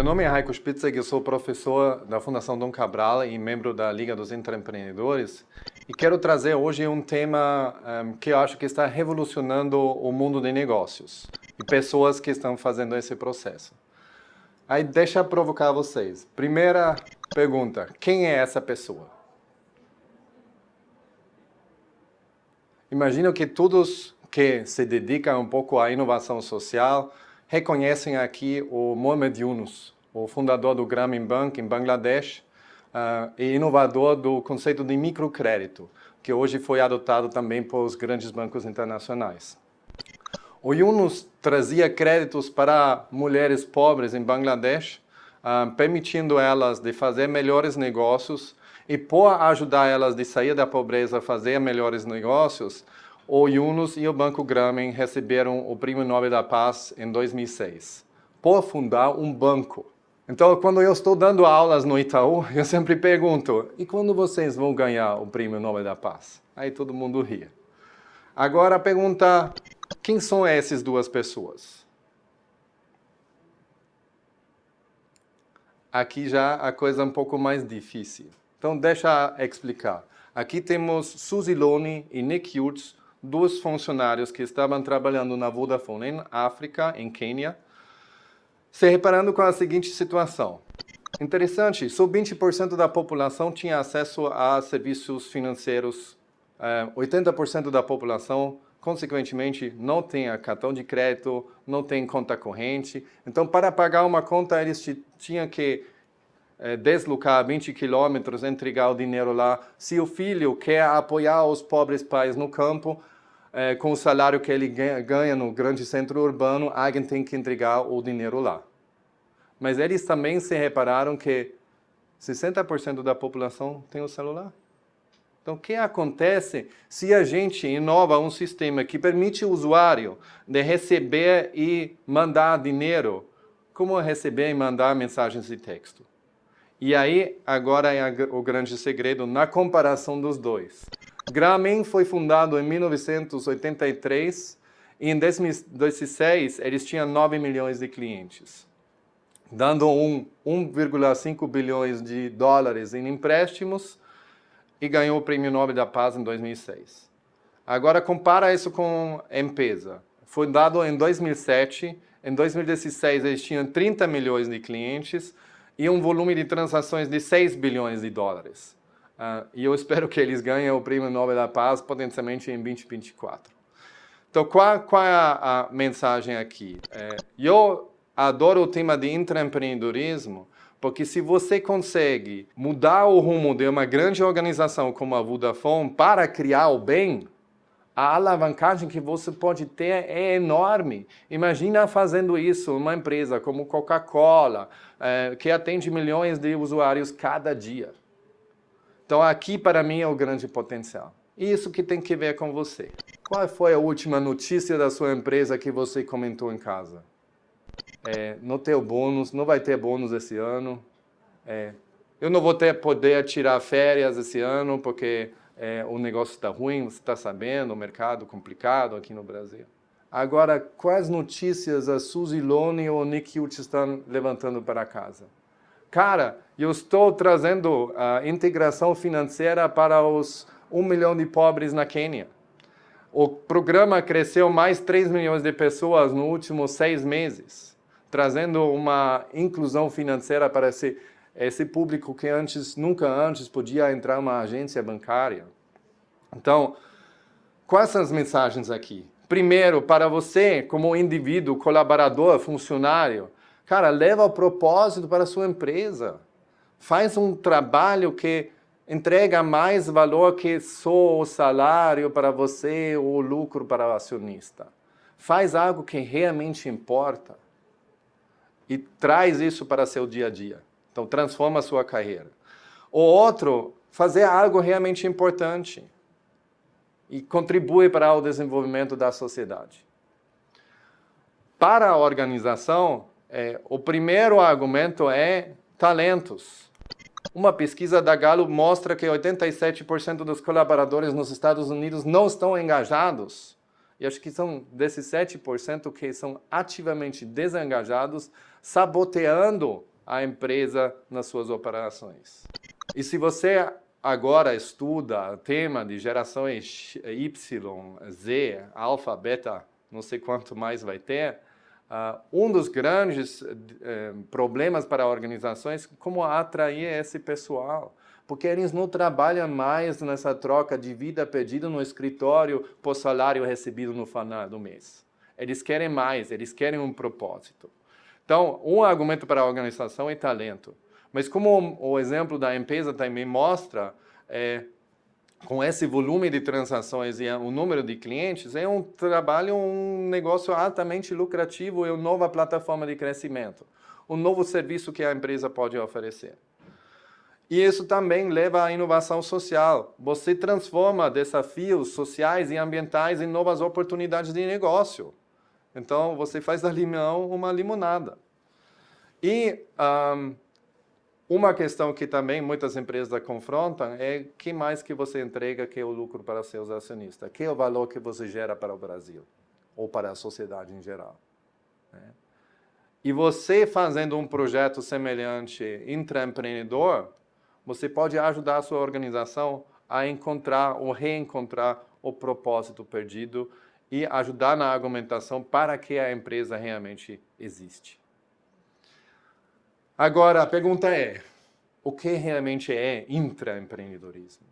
Meu nome é Raico Spitzer, eu sou professor da Fundação Dom Cabral e membro da Liga dos Intraempreendedores. E quero trazer hoje um tema um, que eu acho que está revolucionando o mundo de negócios e pessoas que estão fazendo esse processo. Aí deixa eu provocar vocês. Primeira pergunta, quem é essa pessoa? Imagino que todos que se dedicam um pouco à inovação social reconhecem aqui o Mohamed Yunus, o fundador do Grameen Bank em Bangladesh uh, e inovador do conceito de microcrédito, que hoje foi adotado também por os grandes bancos internacionais. O Yunus trazia créditos para mulheres pobres em Bangladesh, uh, permitindo elas de fazer melhores negócios e por ajudar elas de sair da pobreza fazer melhores negócios, o Yunus e o Banco Grameen receberam o Prêmio Nobel da Paz em 2006, por fundar um banco. Então, quando eu estou dando aulas no Itaú, eu sempre pergunto, e quando vocês vão ganhar o Prêmio Nobel da Paz? Aí todo mundo ria. Agora a pergunta, quem são essas duas pessoas? Aqui já a coisa é um pouco mais difícil. Então, deixa eu explicar. Aqui temos Suzy Lone e Nick Hughes, dois funcionários que estavam trabalhando na Vodafone em África, em Quênia, se reparando com a seguinte situação. Interessante, só 20% da população tinha acesso a serviços financeiros, 80% eh, da população, consequentemente, não tem cartão de crédito, não tem conta corrente. Então, para pagar uma conta, eles tinham que deslocar 20 quilômetros, entregar o dinheiro lá. Se o filho quer apoiar os pobres pais no campo, é, com o salário que ele ganha no grande centro urbano, alguém tem que entregar o dinheiro lá. Mas eles também se repararam que 60% da população tem o celular. Então, o que acontece se a gente inova um sistema que permite o usuário de receber e mandar dinheiro, como receber e mandar mensagens de texto? E aí, agora é o grande segredo na comparação dos dois. Grameen foi fundado em 1983 e em 2016 eles tinham 9 milhões de clientes, dando 1,5 bilhões de dólares em empréstimos e ganhou o Prêmio Nobel da Paz em 2006. Agora compara isso com M-Pesa. Foi dado em 2007, em 2016 eles tinham 30 milhões de clientes, e um volume de transações de 6 bilhões de dólares. Uh, e eu espero que eles ganhem o Prêmio Nobel da Paz potencialmente em 2024. Então, qual, qual é a, a mensagem aqui? É, eu adoro o tema de intraempreendedorismo, porque se você consegue mudar o rumo de uma grande organização como a Vodafone para criar o bem, a alavancagem que você pode ter é enorme. Imagina fazendo isso uma empresa como Coca-Cola, é, que atende milhões de usuários cada dia. Então aqui para mim é o grande potencial. Isso que tem que ver com você. Qual foi a última notícia da sua empresa que você comentou em casa? É, não tem bônus, não vai ter bônus esse ano. É, eu não vou ter poder tirar férias esse ano porque é, o negócio está ruim, você está sabendo, o mercado complicado aqui no Brasil. Agora, quais notícias a Suzy Lone ou o Nick estão levantando para casa? Cara, eu estou trazendo a integração financeira para os 1 milhão de pobres na Quênia. O programa cresceu mais 3 milhões de pessoas nos últimos seis meses, trazendo uma inclusão financeira para esse esse público que antes, nunca antes podia entrar uma agência bancária. Então, quais são as mensagens aqui? Primeiro, para você, como indivíduo, colaborador, funcionário, cara, leva o propósito para a sua empresa. Faz um trabalho que entrega mais valor que só o salário para você ou o lucro para o acionista. Faz algo que realmente importa e traz isso para seu dia a dia. Então, transforma a sua carreira. O outro, fazer algo realmente importante e contribui para o desenvolvimento da sociedade. Para a organização, é, o primeiro argumento é talentos. Uma pesquisa da Gallup mostra que 87% dos colaboradores nos Estados Unidos não estão engajados. E acho que são desses 7% que são ativamente desengajados, saboteando a empresa nas suas operações. E se você agora estuda o tema de gerações Y, Z, alfa, beta, não sei quanto mais vai ter, uh, um dos grandes uh, problemas para organizações é como atrair esse pessoal porque eles não trabalham mais nessa troca de vida perdida no escritório por salário recebido no final do mês. Eles querem mais, eles querem um propósito. Então, um argumento para a organização é talento. Mas como o exemplo da empresa também mostra, é, com esse volume de transações e o número de clientes, é um trabalho, um negócio altamente lucrativo e uma nova plataforma de crescimento. Um novo serviço que a empresa pode oferecer. E isso também leva à inovação social. Você transforma desafios sociais e ambientais em novas oportunidades de negócio. Então, você faz da limão uma limonada. E um, uma questão que também muitas empresas confrontam é que mais que você entrega que é o lucro para seus acionistas? Que é o valor que você gera para o Brasil? Ou para a sociedade em geral? Né? E você fazendo um projeto semelhante intraempreendedor, você pode ajudar a sua organização a encontrar ou reencontrar o propósito perdido e ajudar na argumentação para que a empresa realmente existe. Agora, a pergunta é, o que realmente é intraempreendedorismo?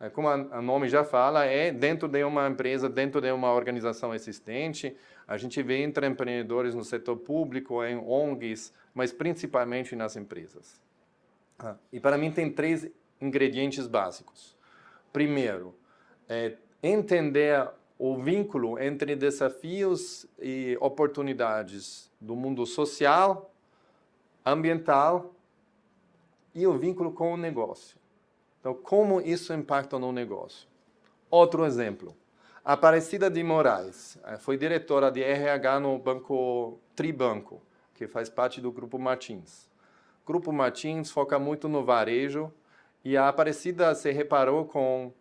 É, como o nome já fala, é dentro de uma empresa, dentro de uma organização existente. A gente vê intraempreendedores no setor público, em ONGs, mas principalmente nas empresas. Ah, e para mim tem três ingredientes básicos. Primeiro, é entender o vínculo entre desafios e oportunidades do mundo social, ambiental e o vínculo com o negócio. Então, como isso impacta no negócio? Outro exemplo. Aparecida de Moraes eh, foi diretora de RH no banco Tribanco, que faz parte do Grupo Martins. Grupo Martins foca muito no varejo e a Aparecida se reparou com,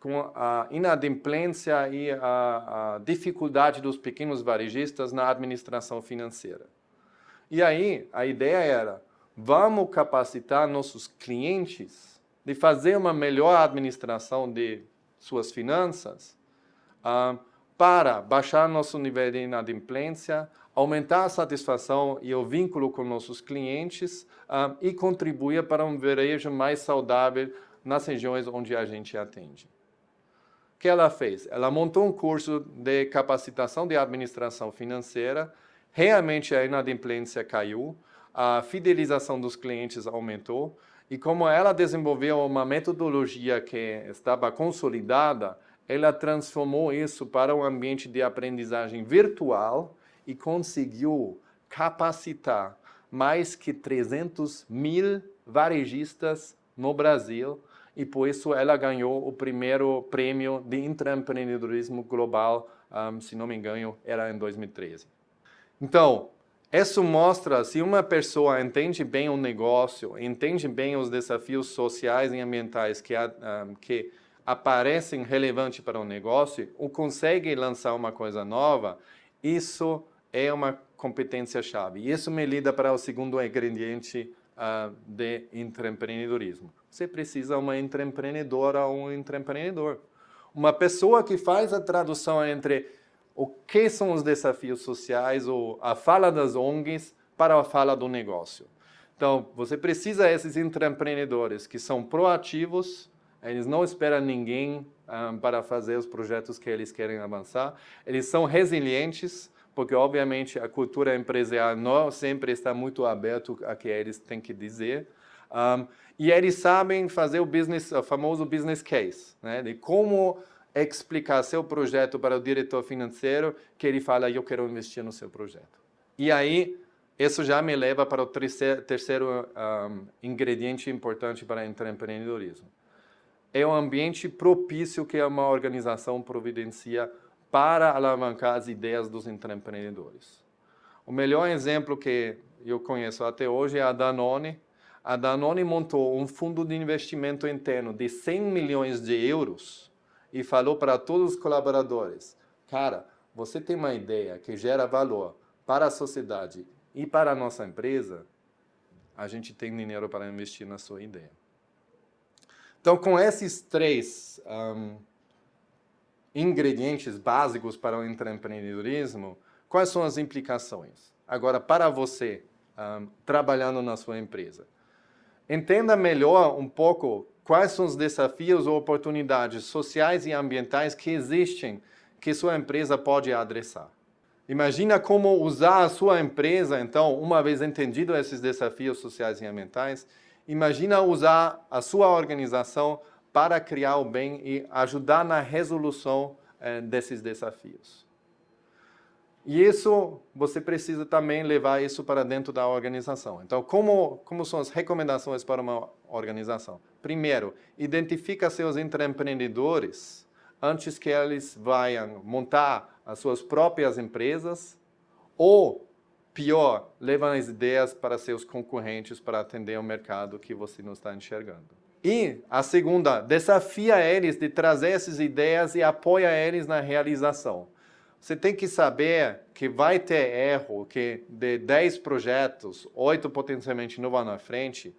com a inadimplência e a, a dificuldade dos pequenos varejistas na administração financeira. E aí, a ideia era, vamos capacitar nossos clientes de fazer uma melhor administração de suas finanças uh, para baixar nosso nível de inadimplência, aumentar a satisfação e o vínculo com nossos clientes uh, e contribuir para um varejo mais saudável nas regiões onde a gente atende. Que ela fez? Ela montou um curso de capacitação de administração financeira, realmente a inadimplência caiu, a fidelização dos clientes aumentou, e como ela desenvolveu uma metodologia que estava consolidada, ela transformou isso para um ambiente de aprendizagem virtual, e conseguiu capacitar mais que 300 mil varejistas no Brasil e por isso ela ganhou o primeiro prêmio de intraempreendedorismo global, um, se não me engano, era em 2013. Então, isso mostra se uma pessoa entende bem o negócio, entende bem os desafios sociais e ambientais que, um, que aparecem relevantes para o negócio, ou consegue lançar uma coisa nova, isso é uma competência-chave. E isso me lida para o segundo ingrediente uh, de intraempreendedorismo. Você precisa uma intraempreendedora ou um intraempreendedor. Uma pessoa que faz a tradução entre o que são os desafios sociais ou a fala das ONGs para a fala do negócio. Então, você precisa desses intraempreendedores que são proativos, eles não esperam ninguém um, ah, para fazer os projetos que eles querem avançar, eles são resilientes, porque obviamente a cultura empresarial não sempre está muito aberta a que eles têm que dizer. Um, e eles sabem fazer o business, o famoso business case, né, de como explicar seu projeto para o diretor financeiro que ele fala, eu quero investir no seu projeto. E aí, isso já me leva para o terceiro, terceiro um, ingrediente importante para empreendedorismo. É o ambiente propício que uma organização providencia para alavancar as ideias dos empreendedores. O melhor exemplo que eu conheço até hoje é a Danone. A Danone montou um fundo de investimento interno de 100 milhões de euros e falou para todos os colaboradores, cara, você tem uma ideia que gera valor para a sociedade e para a nossa empresa, a gente tem dinheiro para investir na sua ideia. Então, com esses três um, ingredientes básicos para o empreendedorismo, quais são as implicações? Agora, para você, um, trabalhando na sua empresa, entenda melhor um pouco quais são os desafios ou oportunidades sociais e ambientais que existem que sua empresa pode adressar. Imagina como usar a sua empresa, então, uma vez entendido esses desafios sociais e ambientais, imagina usar a sua organização para criar o bem e ajudar na resolução eh, desses desafios. E isso, você precisa também levar isso para dentro da organização. Então, como, como são as recomendações para uma organização? Primeiro, identifica seus empreendedores antes que eles vão montar as suas próprias empresas ou, pior, levam as ideias para seus concorrentes para atender o mercado que você não está enxergando. E a segunda, desafia eles de trazer essas ideias e apoia eles na realização. Você tem que saber que vai ter erro, que de 10 projetos, 8 potencialmente não vão na frente,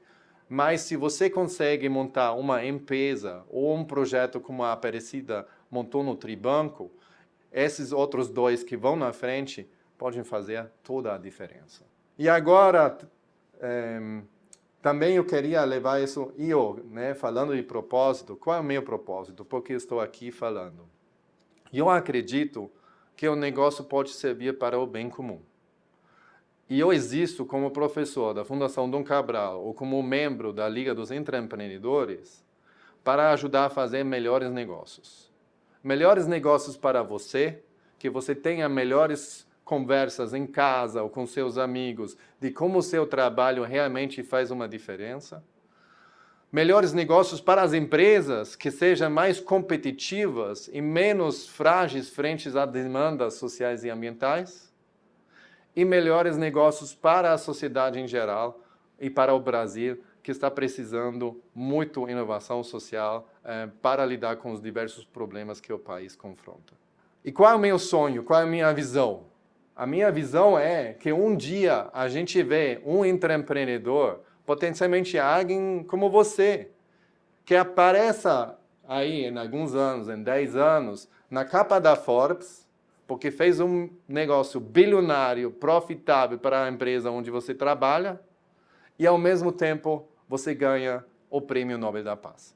mas se você consegue montar uma empresa ou um projeto como a Aparecida montou no Tribanco, esses outros dois que vão na frente podem fazer toda a diferença. E agora, é, também eu queria levar isso, eu, né, falando de propósito, qual é o meu propósito? Porque estou aqui falando. Eu acredito que o negócio pode servir para o bem comum. E eu existo como professor da Fundação Dom Cabral ou como membro da Liga dos Empreendedores para ajudar a fazer melhores negócios. Melhores negócios para você, que você tenha melhores conversas em casa ou com seus amigos de como o seu trabalho realmente faz uma diferença. Melhores negócios para as empresas que sejam mais competitivas e menos frágeis frente às demandas sociais e ambientais. E melhores negócios para a sociedade em geral e para o Brasil, que está precisando muito inovação social eh, para lidar com os diversos problemas que o país confronta. E qual é o meu sonho? Qual é a minha visão? A minha visão é que um dia a gente vê um empreendedor, potencialmente alguém como você, que apareça aí em alguns anos, em 10 anos, na capa da Forbes, porque fez um negócio bilionário, profitável para a empresa onde você trabalha, e ao mesmo tempo você ganha o Prêmio Nobel da Paz.